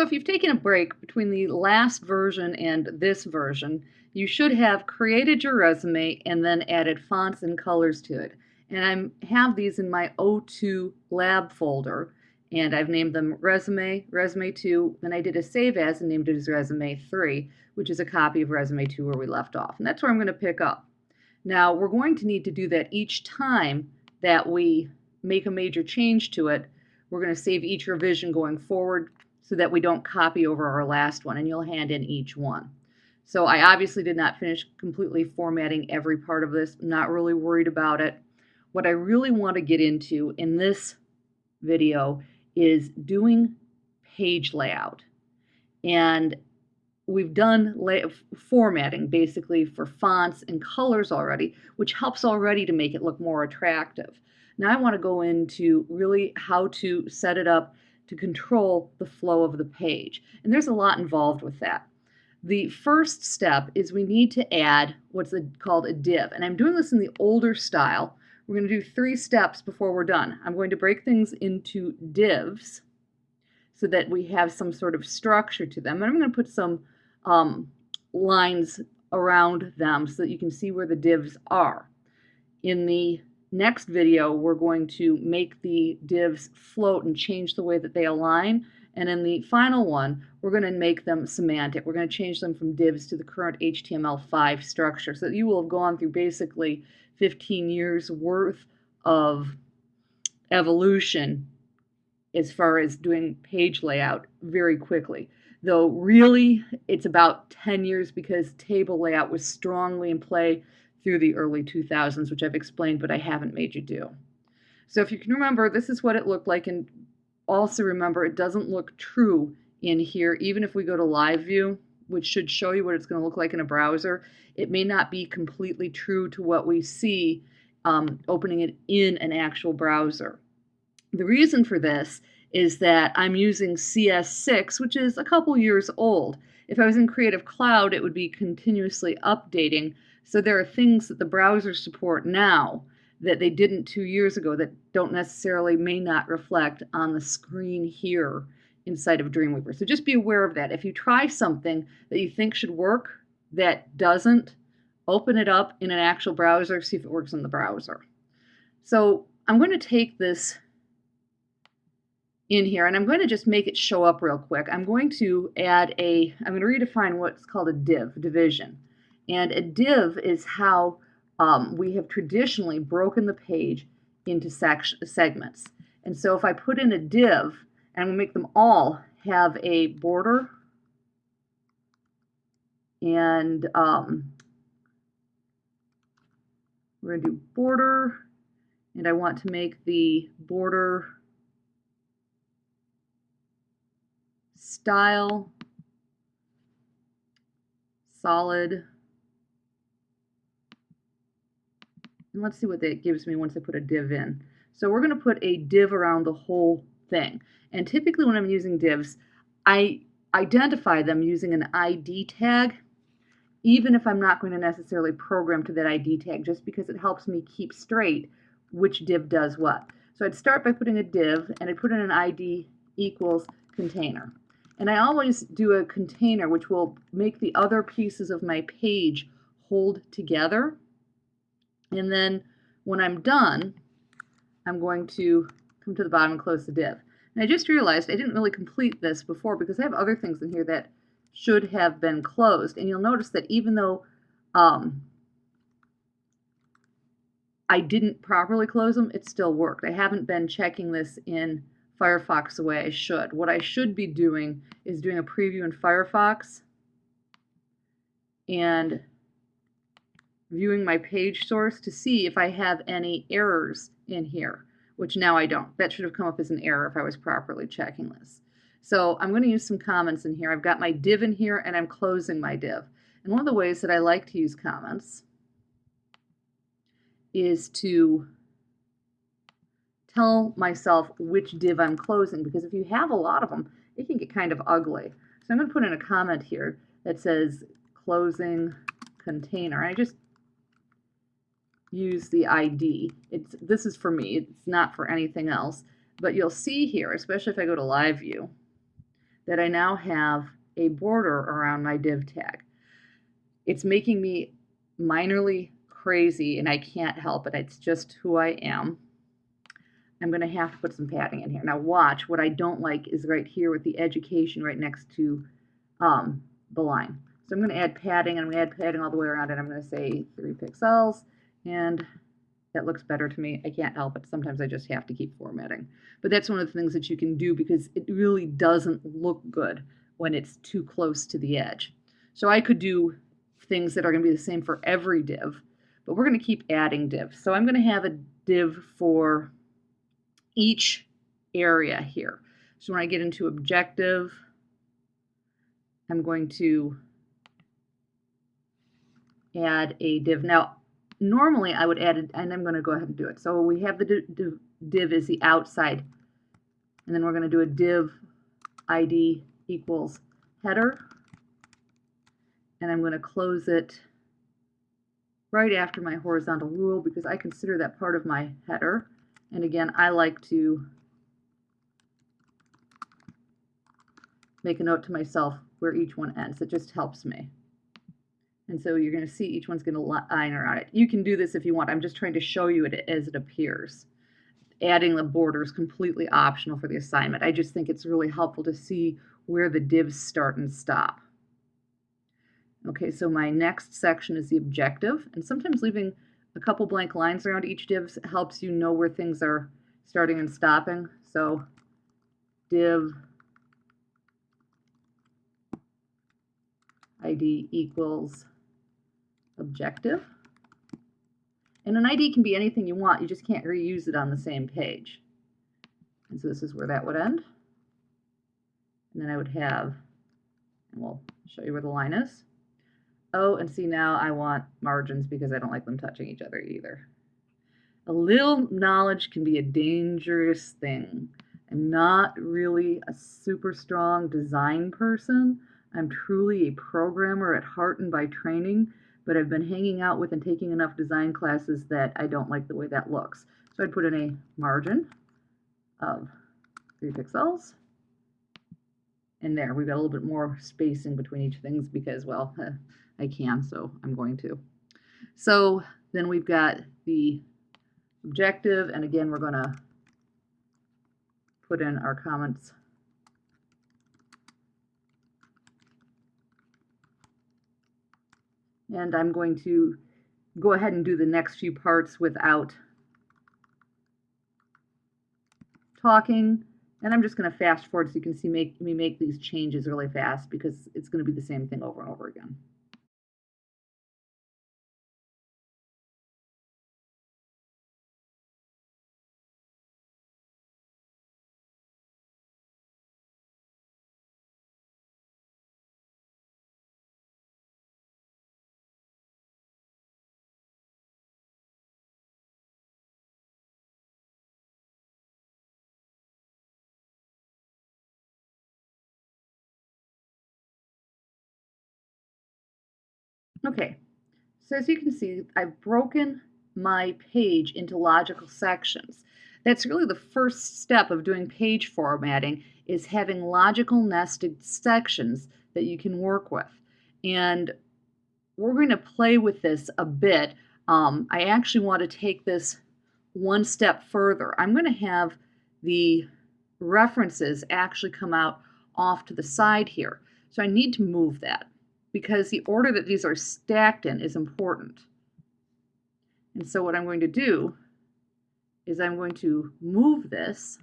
So if you've taken a break between the last version and this version, you should have created your resume and then added fonts and colors to it. And I have these in my O2 lab folder, and I've named them Resume, Resume 2, then I did a save as and named it as Resume 3, which is a copy of Resume 2 where we left off. And that's where I'm going to pick up. Now, we're going to need to do that each time that we make a major change to it. We're going to save each revision going forward so that we don't copy over our last one, and you'll hand in each one. So I obviously did not finish completely formatting every part of this. I'm not really worried about it. What I really want to get into in this video is doing page layout. And we've done formatting basically for fonts and colors already, which helps already to make it look more attractive. Now I want to go into really how to set it up to control the flow of the page. And there's a lot involved with that. The first step is we need to add what's called a div. And I'm doing this in the older style. We're going to do three steps before we're done. I'm going to break things into divs so that we have some sort of structure to them. And I'm going to put some um, lines around them so that you can see where the divs are. In the next video, we're going to make the divs float and change the way that they align. And in the final one, we're going to make them semantic. We're going to change them from divs to the current HTML5 structure so you will have gone through basically 15 years worth of evolution as far as doing page layout very quickly. Though really, it's about 10 years because table layout was strongly in play through the early 2000s, which I've explained, but I haven't made you do. So if you can remember, this is what it looked like. And also remember, it doesn't look true in here, even if we go to live view, which should show you what it's going to look like in a browser. It may not be completely true to what we see um, opening it in an actual browser. The reason for this is that I'm using CS6, which is a couple years old. If I was in Creative Cloud, it would be continuously updating, so there are things that the browsers support now that they didn't two years ago that don't necessarily may not reflect on the screen here inside of Dreamweaver. So just be aware of that. If you try something that you think should work that doesn't, open it up in an actual browser, see if it works in the browser. So I'm going to take this in here and I'm going to just make it show up real quick. I'm going to add a, I'm going to redefine what's called a div, division. And a div is how um, we have traditionally broken the page into segments. And so if I put in a div, and to make them all have a border and um, we're going to do border and I want to make the border style solid And let's see what that gives me once I put a div in. So we're going to put a div around the whole thing. And typically when I'm using divs, I identify them using an ID tag, even if I'm not going to necessarily program to that ID tag, just because it helps me keep straight which div does what. So I'd start by putting a div, and I'd put in an ID equals container. And I always do a container, which will make the other pieces of my page hold together. And then when I'm done, I'm going to come to the bottom and close the div. And I just realized I didn't really complete this before because I have other things in here that should have been closed. And you'll notice that even though um, I didn't properly close them, it still worked. I haven't been checking this in Firefox the way I should. What I should be doing is doing a preview in Firefox and viewing my page source to see if I have any errors in here, which now I don't. That should have come up as an error if I was properly checking this. So I'm going to use some comments in here. I've got my div in here and I'm closing my div. And one of the ways that I like to use comments is to tell myself which div I'm closing because if you have a lot of them, it can get kind of ugly. So I'm going to put in a comment here that says closing container. I just use the ID. It's This is for me. It's not for anything else. But you'll see here, especially if I go to live view, that I now have a border around my div tag. It's making me minorly crazy and I can't help it. It's just who I am. I'm going to have to put some padding in here. Now watch, what I don't like is right here with the education right next to um, the line. So I'm going to add padding, and I'm going to add padding all the way around, and I'm going to say 3 pixels, and that looks better to me. I can't help it. Sometimes I just have to keep formatting. But that's one of the things that you can do because it really doesn't look good when it's too close to the edge. So I could do things that are going to be the same for every div, but we're going to keep adding divs. So I'm going to have a div for each area here. So when I get into objective, I'm going to add a div. Now, normally I would add it, and I'm going to go ahead and do it. So we have the div, div, div is the outside, and then we're going to do a div ID equals header, and I'm going to close it right after my horizontal rule because I consider that part of my header. And again, I like to make a note to myself where each one ends. It just helps me. And so you're going to see each one's going to line around it. You can do this if you want. I'm just trying to show you it as it appears. Adding the border is completely optional for the assignment. I just think it's really helpful to see where the divs start and stop. Okay, so my next section is the objective. And sometimes leaving a couple blank lines around each div helps you know where things are starting and stopping. So div ID equals objective. And an ID can be anything you want, you just can't reuse it on the same page. And so this is where that would end. And then I would have, and we'll show you where the line is. Oh, and see now I want margins because I don't like them touching each other either. A little knowledge can be a dangerous thing. I'm not really a super strong design person. I'm truly a programmer at heart and by training, but I've been hanging out with and taking enough design classes that I don't like the way that looks. So I'd put in a margin of 3 pixels. And there, we've got a little bit more spacing between each things because, well, I can, so I'm going to. So then we've got the objective, and again, we're going to put in our comments. And I'm going to go ahead and do the next few parts without talking. And I'm just going to fast forward so you can see make, me make these changes really fast because it's going to be the same thing over and over again. Okay, so as you can see, I've broken my page into logical sections. That's really the first step of doing page formatting is having logical nested sections that you can work with. And we're going to play with this a bit. Um, I actually want to take this one step further. I'm going to have the references actually come out off to the side here. So I need to move that because the order that these are stacked in is important. And so what I'm going to do is I'm going to move this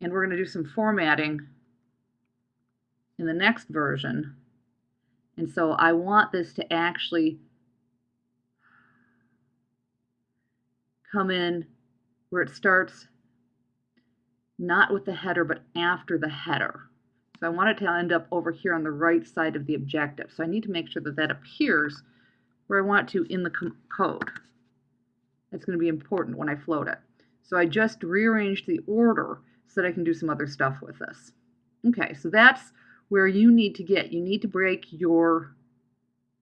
and we're going to do some formatting in the next version. And so I want this to actually come in where it starts not with the header but after the header. So I want it to end up over here on the right side of the objective. So I need to make sure that that appears where I want to in the code. It's going to be important when I float it. So I just rearranged the order so that I can do some other stuff with this. Okay, so that's where you need to get. You need to break your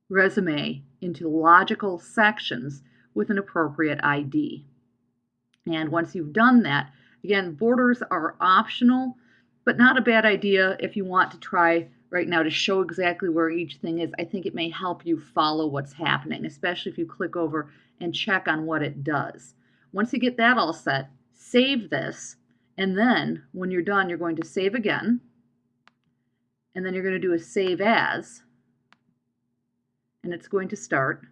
resume into logical sections with an appropriate ID. And once you've done that, Again, borders are optional, but not a bad idea if you want to try right now to show exactly where each thing is. I think it may help you follow what's happening, especially if you click over and check on what it does. Once you get that all set, save this, and then when you're done, you're going to save again, and then you're going to do a save as, and it's going to start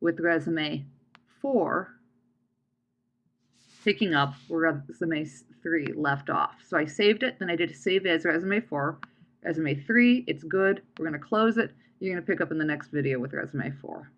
with resume 4 picking up where resume 3 left off. So I saved it, then I did save as resume 4. Resume 3, it's good. We're going to close it. You're going to pick up in the next video with resume 4.